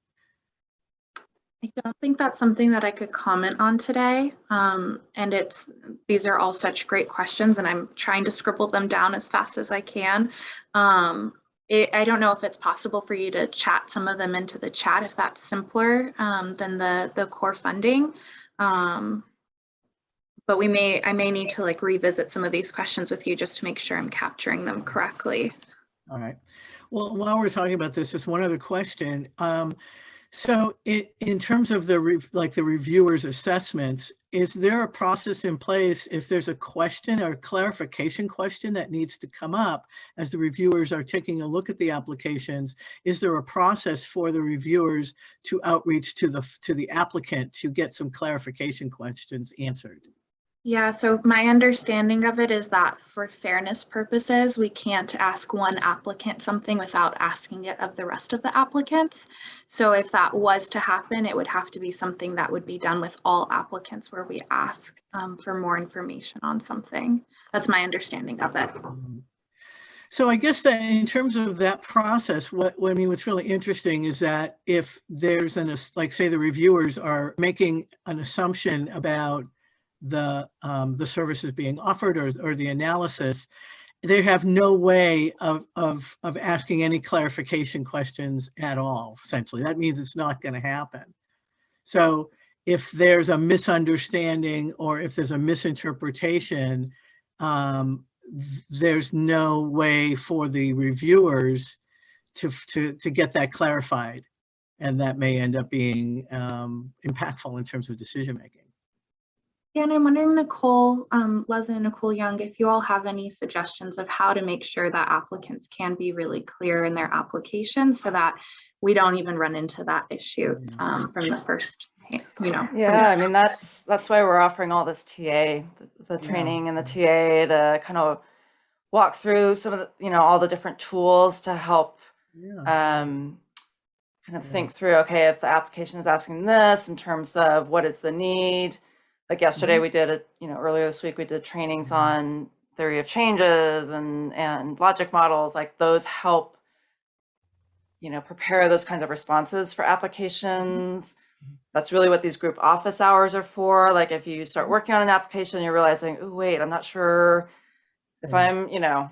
I don't think that's something that I could comment on today. Um, and it's, these are all such great questions and I'm trying to scribble them down as fast as I can. Um, it, I don't know if it's possible for you to chat some of them into the chat if that's simpler um, than the, the core funding. Um, but we may, I may need to like revisit some of these questions with you just to make sure I'm capturing them correctly. All right. Well, while we're talking about this, just one other question. Um, so it, in terms of the, like the reviewers' assessments, is there a process in place if there's a question or clarification question that needs to come up as the reviewers are taking a look at the applications? Is there a process for the reviewers to outreach to the, to the applicant to get some clarification questions answered? Yeah, so my understanding of it is that for fairness purposes, we can't ask one applicant something without asking it of the rest of the applicants. So if that was to happen, it would have to be something that would be done with all applicants where we ask um, for more information on something. That's my understanding of it. So I guess that in terms of that process, what, what I mean, what's really interesting is that if there's an, like, say, the reviewers are making an assumption about the, um, the services being offered or, or the analysis, they have no way of, of, of asking any clarification questions at all, essentially. That means it's not going to happen. So if there's a misunderstanding or if there's a misinterpretation, um, there's no way for the reviewers to, to, to get that clarified. And that may end up being um, impactful in terms of decision-making. Yeah, and I'm wondering, Nicole, um, Leslie and Nicole Young, if you all have any suggestions of how to make sure that applicants can be really clear in their application so that we don't even run into that issue um, from the first, you know. Yeah, I mean, that's, that's why we're offering all this TA, the, the Yeah. training and the TA to kind of walk through some of the, you know, all the different tools to help Yeah. um, kind of Yeah. think through, okay, if the application is asking this in terms of what is the need. Like yesterday, Mm-hmm. we did it, you know, earlier this week, we did trainings mm-hmm. on theory of changes and, and logic models, like those help, you know, prepare those kinds of responses for mm-hmm. applications. Mm-hmm. That's really what these group office hours are for. Like if you start working on an application, you're realizing, oh, wait, I'm not sure if Yeah. I'm, you know,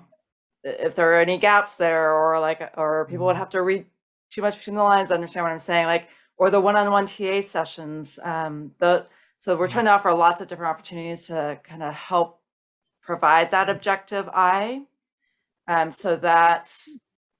if there are any gaps there or like, or people would have to read too much between the lines to understand what I'm saying, like, or the one-on-one TA sessions. Um, the, so we're trying to offer lots of different opportunities to kind of help provide that objective eye. Um, so that,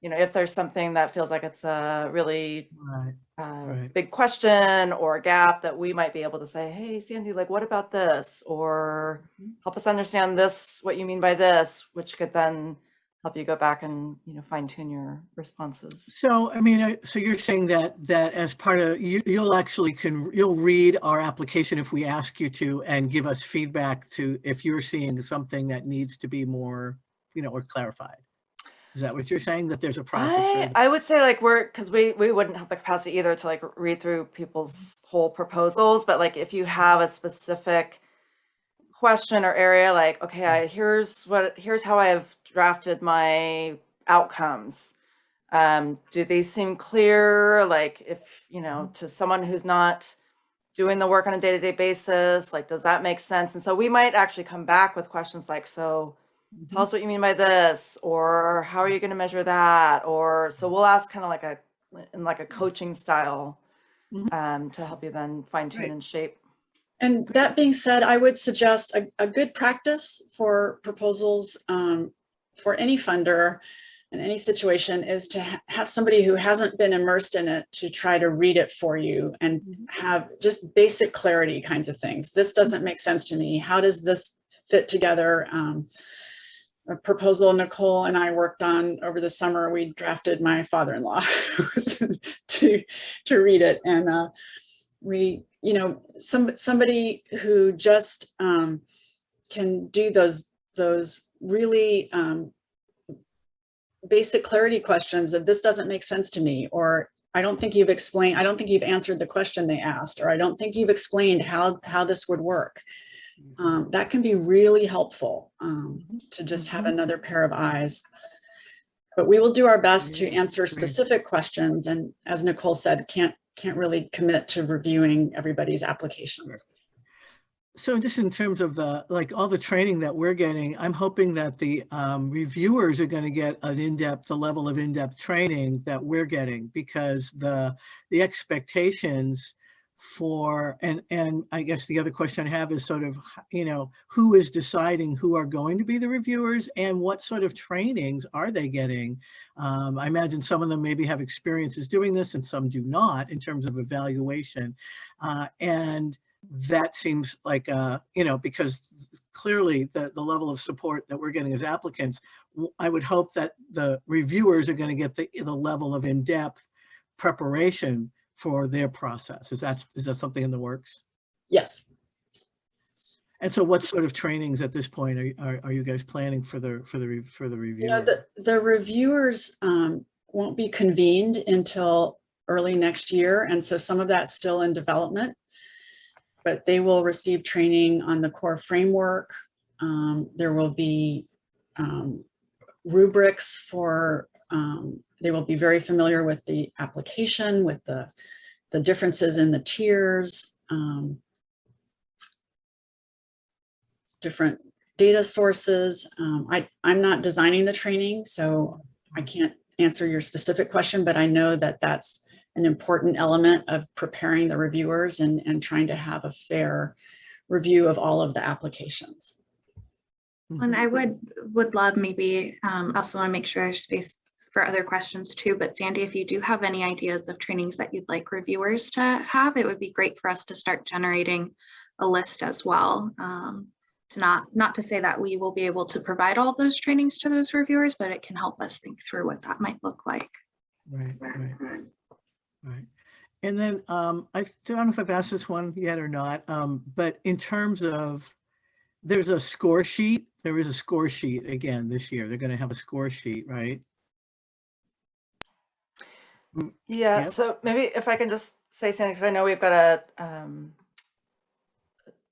you know, if there's something that feels like it's a really Right. uh, Right. big question or a gap that we might be able to say, hey, Sandy, like, what about this? Or Mm-hmm. help us understand this, what you mean by this, which could then help you go back and, you know, fine tune your responses. So, I mean, uh, so you're saying that, that as part of, you, you'll actually can, you'll read our application if we ask you to and give us feedback to, if you're seeing something that needs to be more, you know, or clarified. Is that what you're saying? That there's a process? I. I would say like we're, because we, we wouldn't have the capacity either to like read through people's whole proposals, but like if you have a specific question or area, like, okay, I, here's what, here's how I have drafted my outcomes. Um, do these seem clear? Like if, you know, mm-hmm. to someone who's not doing the work on a day-to-day basis, like, does that make sense? And so we might actually come back with questions like, so tell mm-hmm. us what you mean by this, or how are you going to measure that? Or so mm-hmm. we'll ask kind of like a, in like a coaching style um, to help you then fine tune Right. and shape. And that being said, I would suggest a, a good practice for proposals um, for any funder in any situation is to ha- have somebody who hasn't been immersed in it to try to read it for you and have just basic clarity kinds of things. This doesn't make sense to me. How does this fit together? Um, a proposal Nicole and I worked on over the summer, we drafted my father-in-law to, to read it. And uh, we, you know, some, somebody who just um, can do those, those really um, basic clarity questions of this doesn't make sense to me, or I don't think you've explained, I don't think you've answered the question they asked, or I don't think you've explained how, how this would work. Um, that can be really helpful um, to just have Mhm. another pair of eyes. But we will do our best to answer specific questions and as Nicole said, can't, can't really commit to reviewing everybody's applications. So just in terms of the, like all the training that we're getting, I'm hoping that the um, reviewers are going to get an in-depth, the level of in-depth training that we're getting because the, the expectations for, and, and I guess the other question I have is sort of, you know, who is deciding who are going to be the reviewers and what sort of trainings are they getting? Um, I imagine some of them maybe have experiences doing this and some do not in terms of evaluation. Uh, and that seems like, uh, you know, because clearly the, the level of support that we're getting as applicants, I would hope that the reviewers are going to get the, the level of in-depth preparation for their process. Is that, is that something in the works? Yes. And so what sort of trainings at this point are, are, are you guys planning for the, for the, for the You know, the, the reviewers um, won't be convened until early next year. And so some of that's still in development. But they will receive training on the core framework. Um, There will be um, rubrics for, um, they will be very familiar with the application, with the, the differences in the tiers. um, Different data sources. Um, I, I'm not designing the training, so I can't answer your specific question, but I know that that's an important element of preparing the reviewers and, and trying to have a fair review of all of the applications. And I would, would love maybe, um, also want to make sure there's space for other questions too, but Sandy, if you do have any ideas of trainings that you'd like reviewers to have, it would be great for us to start generating a list as well. Um, to not, not to say that we will be able to provide all those trainings to those reviewers, but it can help us think through what that might look like. Right, right, right. And then um, I don't know if I've asked this one yet or not, um, but in terms of, there's a score sheet. There is a score sheet again this year. They're going to have a score sheet, right? Yeah, Yes. so maybe if I can just say something, because I know we've got a, um,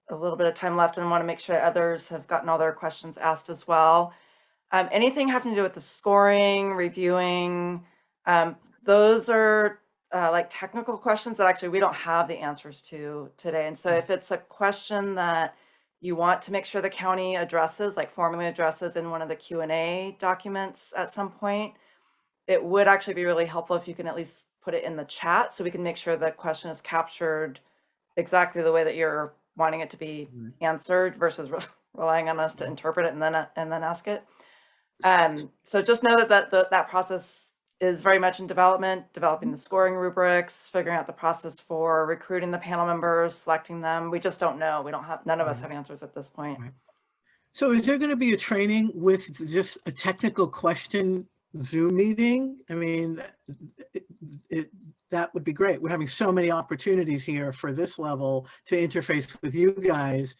a little bit of time left and I want to make sure others have gotten all their questions asked as well. Um, anything having to do with the scoring, reviewing, um, those are uh, like technical questions that actually we don't have the answers to today. And so if it's a question that you want to make sure the county addresses, like formally addresses in one of the Q and A documents at some point, it would actually be really helpful if you can at least put it in the chat so we can make sure the question is captured exactly the way that you're wanting it to be mm-hmm. answered versus re- relying on us to mm-hmm. interpret it and then a- and then ask it. Um, so just know that that that, that process is very much in development, developing the scoring rubrics, figuring out the process for recruiting the panel members, selecting them. We just don't know. We don't have none of us mm-hmm. have answers at this point. So is there going to be a training with just a technical question Zoom meeting? I mean, it, it, that would be great. We're having so many opportunities here for this level to interface with you guys.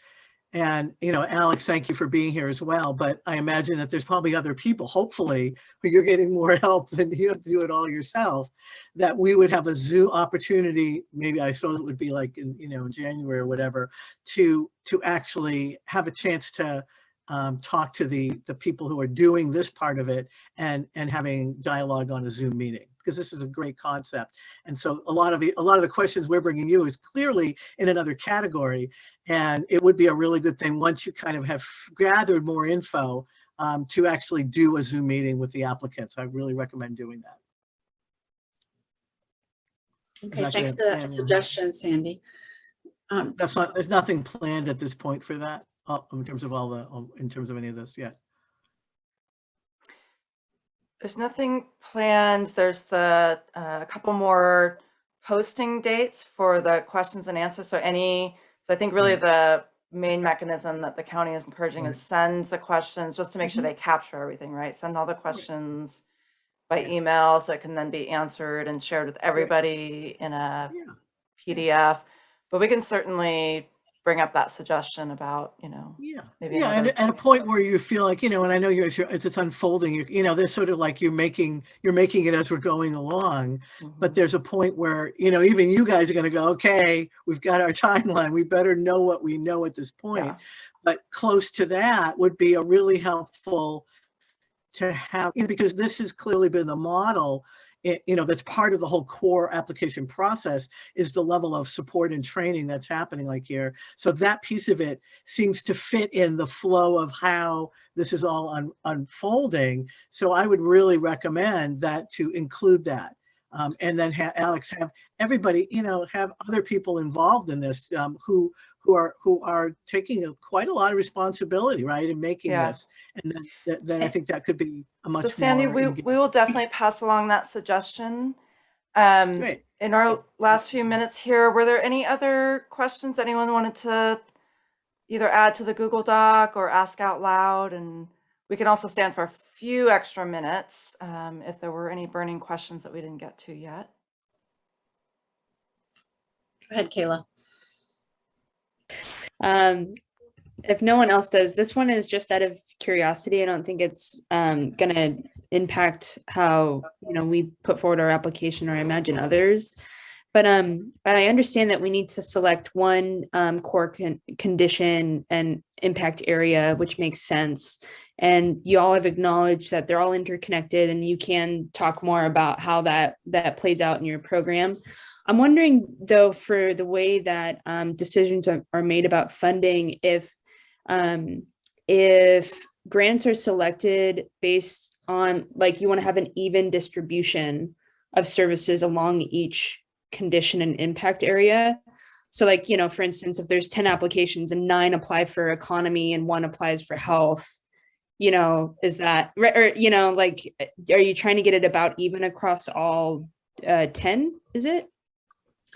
And, you know, Alex, thank you for being here as well. But I imagine that there's probably other people, hopefully, you're getting more help than you have to do it all yourself, that we would have a Zoom opportunity, maybe I suppose it would be like in, you know, in January or whatever, to, to actually have a chance to um, talk to the, the people who are doing this part of it and, and having dialogue on a Zoom meeting, because this is a great concept. And so a lot of the, a lot of the questions we're bringing you is clearly in another category. And it would be a really good thing, once you kind of have gathered more info, um, to actually do a Zoom meeting with the applicants. I really recommend doing that. Okay, thanks for that And- suggestion, Sandy. Um, That's not, there's nothing planned at this point for that, in terms of all the, in terms of any of this yet. There's nothing planned. There's the, uh, a couple more posting dates for the questions and answers. So any, so I think really Right. the main mechanism that the county is encouraging is send the questions just to make sure Mm-hmm. they capture everything, right? Send all the questions by email so it can then be answered and shared with everybody in a Yeah. PDF. But we can certainly bring up that suggestion about, you know, Yeah, Maybe yeah, and at a point where you feel like, you know, and I know you're, you're- it's, it's unfolding, you, you know, there's sort of like you're making, you're making it as we're going along. But mhm. there's a point where, you know, even you guys are gonna go, okay, we've got our timeline, we better know what we know at this point. Yeah. But close to that would be a really helpful to have, you know, because this has clearly been the model you know, that's part of the whole core application process is the level of support and training that's happening like here. So that piece of it seems to fit in the flow of how this is all un- unfolding. So I would really recommend that to include that. Um, and then have Alex have everybody, you know, have other people involved in this um, who who are who are taking a, quite a lot of responsibility, right, in making Yeah. this. And then th- then I think that could be a much So Sandy, we, we will definitely pass along that suggestion. Um, Great. in our last few minutes here, were there any other questions anyone wanted to either add to the Google Doc or ask out loud? And we can also stand for few extra minutes um, if there were any burning questions that we didn't get to yet. Go ahead, Kayla. Um, if no one else does, this one is just out of curiosity. I don't think it's um, gonna impact how you know we put forward our application or I imagine others. But um, but I understand that we need to select one um, core con- condition and impact area, which makes sense. And you all have acknowledged that they're all interconnected, and you can talk more about how that that plays out in your program. I'm wondering though, for the way that um, decisions are, are made about funding, if um, if grants are selected based on like you want to have an even distribution of services along each condition and impact area. So like, you know, for instance, if there's 10 applications and nine apply for economy and one applies for health, you know, is that, or, you know, like, are you trying to get it about even across all uh, 10, is it?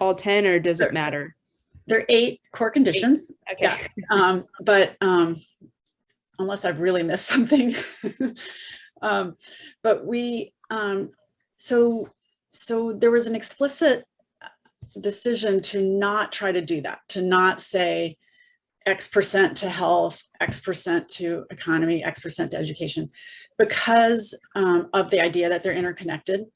All 10 or does Sure. it matter? There are eight core conditions. Okay. Yeah. Um, but, um, unless I've really missed something. Um, but we, um, so, so there was an explicit decision to not try to do that, to not say X percent to health, X percent to economy, X percent to education, because, um, of the idea that they're interconnected.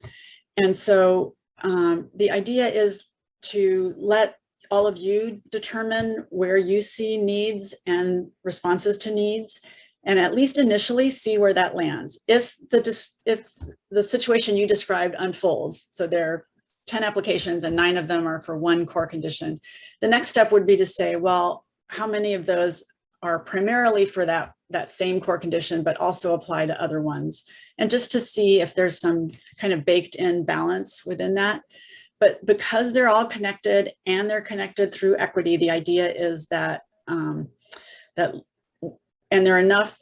And so, um, the idea is to let all of you determine where you see needs and responses to needs and at least initially see where that lands. If the if the situation you described unfolds, so there 10 applications and nine of them are for one core condition, the next step would be to say, well, how many of those are primarily for that that same core condition, but also apply to other ones? And just to see if there's some kind of baked in balance within that. But because they're all connected and they're connected through equity, the idea is that um, that and there are enough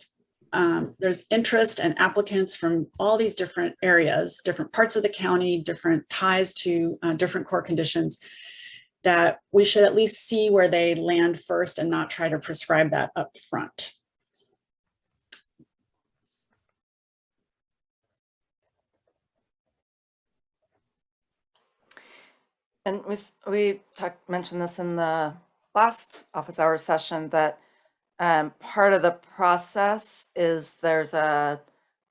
um, there's interest and applicants from all these different areas, different parts of the county, different ties to uh, different core conditions, that we should at least see where they land first and not try to prescribe that up front. And we, we talked, mentioned this in the last office hour session that um, part of the process is there's a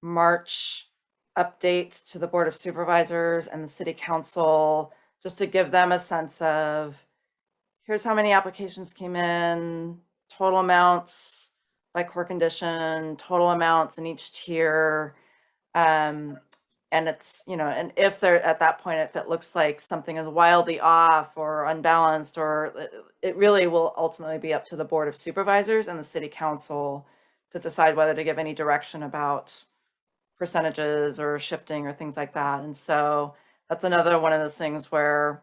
March update to the Board of Supervisors and the City Council, just to give them a sense of, here's how many applications came in, total amounts by core condition, total amounts in each tier. Um, and it's, you know, and if they're at that point, if it looks like something is wildly off or unbalanced, or it- it really will ultimately be up to the Board of Supervisors and the City Council to decide whether to give any direction about percentages or shifting or things like that. And so that's another one of those things where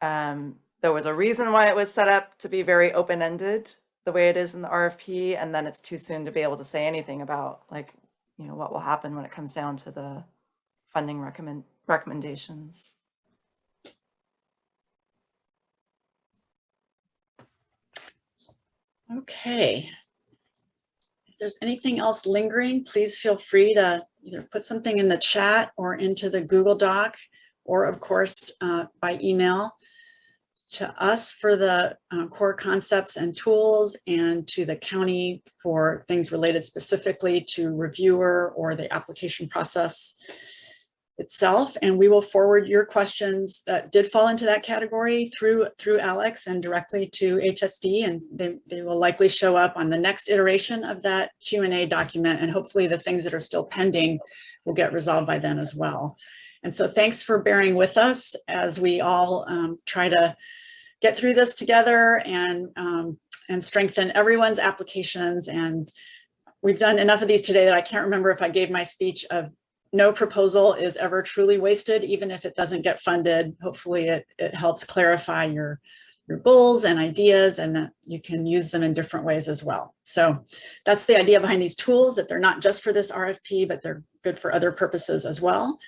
um, there was a reason why it was set up to be very open-ended the way it is in the RFP, and then it's too soon to be able to say anything about like, you know, what will happen when it comes down to the funding recommend recommendations. Okay. If there's anything else lingering, please feel free to either put something in the chat or into the Google Doc, or of course, uh, by email to us for the uh, core concepts and tools and to the county for things related specifically to reviewer or the application process itself. And we will forward your questions that did fall into that category through through Alex and directly to HSD. And they, they will likely show up on the next iteration of that Q and A document. And hopefully the things that are still pending will get resolved by then as well. And so thanks for bearing with us as we all um, try to get through this together and, um, and strengthen everyone's applications. And we've done enough of these today that I can't remember if I gave my speech of no proposal is ever truly wasted, even if it doesn't get funded. Hopefully it, it helps clarify your, your goals and ideas and that you can use them in different ways as well. So that's the idea behind these tools, that they're not just for this RFP, but they're good for other purposes as well.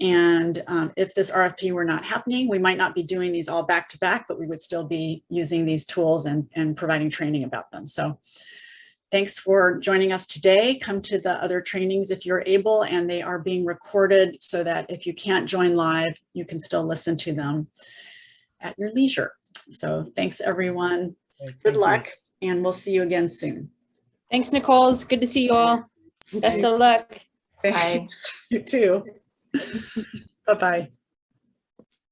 And um, if this RFP were not happening, we might not be doing these all back to back, but we would still be using these tools and, and providing training about them. So thanks for joining us today. Come to the other trainings if you're able, and they are being recorded so that if you can't join live, you can still listen to them at your leisure. So thanks, everyone. Thank Good you. luck, and we'll see you again soon. Thanks, Nicole. It's good to see you all. Best of luck. Bye. You too. Bye-bye.